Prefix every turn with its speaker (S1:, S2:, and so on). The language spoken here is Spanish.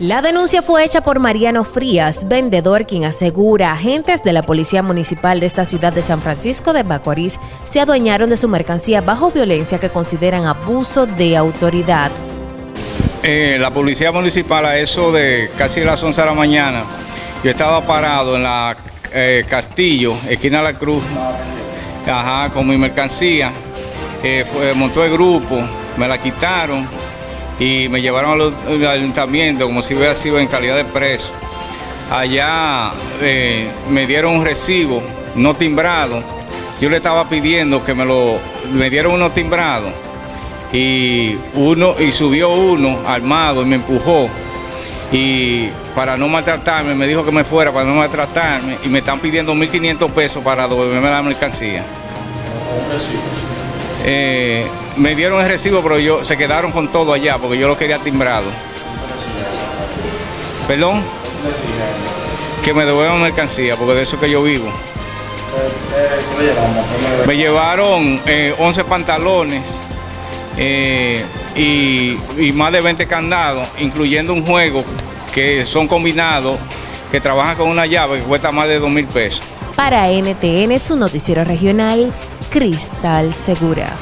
S1: La denuncia fue hecha por Mariano Frías, vendedor, quien asegura agentes de la Policía Municipal de esta ciudad de San Francisco de Macorís se adueñaron de su mercancía bajo violencia que consideran abuso de autoridad.
S2: Eh, la Policía Municipal a eso de casi las 11 de la mañana, yo estaba parado en la eh, Castillo, esquina de la Cruz, ajá, con mi mercancía, eh, montó el grupo, me la quitaron y me llevaron al, ayuntamiento como si hubiera sido en calidad de preso. Allá eh, me dieron un recibo no timbrado. Yo le estaba pidiendo que me lo me dieron uno timbrado y uno y subió uno armado y me empujó y para no maltratarme me dijo que me fuera para no maltratarme y me están pidiendo 1.500 pesos para devolverme la mercancía. Eh, me dieron el recibo, pero yo se quedaron con todo allá porque yo lo quería timbrado. ¿Perdón? Que me devuelvan mercancía, porque de eso que yo vivo. Me llevaron 11 eh, pantalones eh, y, y, más de 20 candados, incluyendo un juego que son combinados, que trabajan con una llave que cuesta más de 2 mil pesos.
S1: Para NTN, su noticiero regional, Cristal Segura.